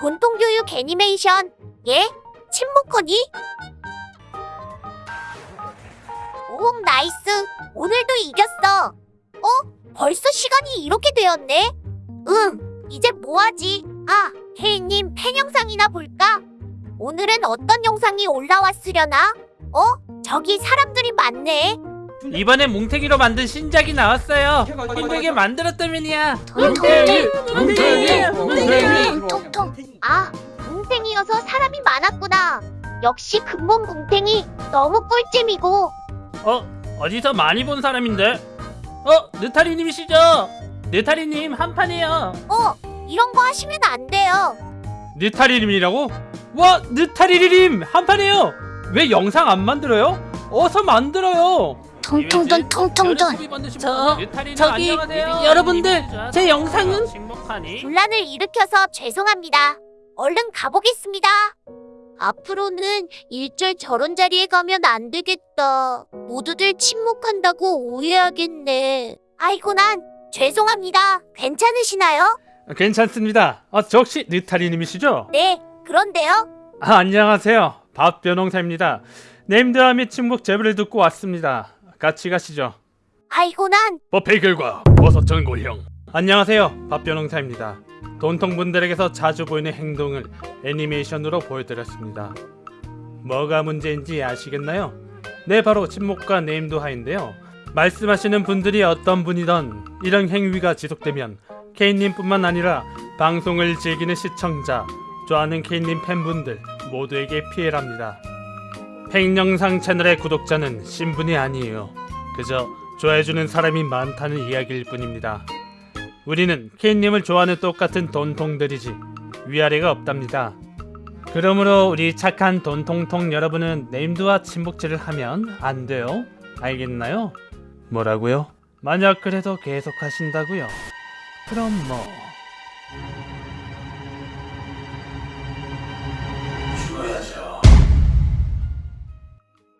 돈통교육 애니메이션. 예? 침묵허니? 오, 나이스. 오늘도 이겼어. 어? 벌써 시간이 이렇게 되었네? 응, 이제 뭐하지? 아, 혜인님 팬 영상이나 볼까? 오늘은 어떤 영상이 올라왔으려나? 어? 저기 사람들이 많네. 이번에 뭉탱이로 만든 신작이 나왔어요. 힘들게 만들었다면이야. 뭉탱이, 뭉탱이, 뭉탱이. 통통. 아, 뭉탱이여서 사람이 많았구나. 역시 근본 뭉탱이 너무 꿀잼이고. 어 어디서 많이 본 사람인데? 어 느타리님이시죠? 느타리님 한 판이에요. 어, 이런 거 하시면 안 돼요. 느타리님이라고? 와 느타리님 한 판이에요. 왜 영상 안 만들어요? 어서 만들어요. 통통돈 통통돈. 저 저기 여러분들 제 영상은 분란을 일으켜서 죄송합니다. 얼른 가보겠습니다. 앞으로는 일절 저런 자리에 가면 안 되겠다. 모두들 침묵한다고 오해하겠네. 아이고 난 죄송합니다. 괜찮으시나요? 괜찮습니다. 아, 저 혹시 느타리님이시죠? 네, 그런데요. 아, 안녕하세요. 밥변홍사입니다. 네임드와 및 친목 제보를 듣고 왔습니다. 같이 가시죠. 아이고 난. 법회 결과 버섯 전골형. 안녕하세요. 밥변홍사입니다. 돈통분들에게서 자주 보이는 행동을 애니메이션으로 보여드렸습니다. 뭐가 문제인지 아시겠나요? 네 바로 침묵과 네임도 하인데요. 말씀하시는 분들이 어떤 분이던 이런 행위가 지속되면 케인님 뿐만 아니라 방송을 즐기는 시청자 좋아하는 케인님 팬분들 모두에게 피해랍니다 팽영상 채널의 구독자는 신분이 아니에요 그저 좋아해주는 사람이 많다는 이야기일 뿐입니다. 우리는 케인님을 좋아하는 똑같은 돈통들이지 위아래가 없답니다. 그러므로 우리 착한 돈통통 여러분은 네임드와 친목질을 하면 안 돼요. 알겠나요? 뭐라고요? 만약 그래도 계속 하신다고요? 그럼 뭐...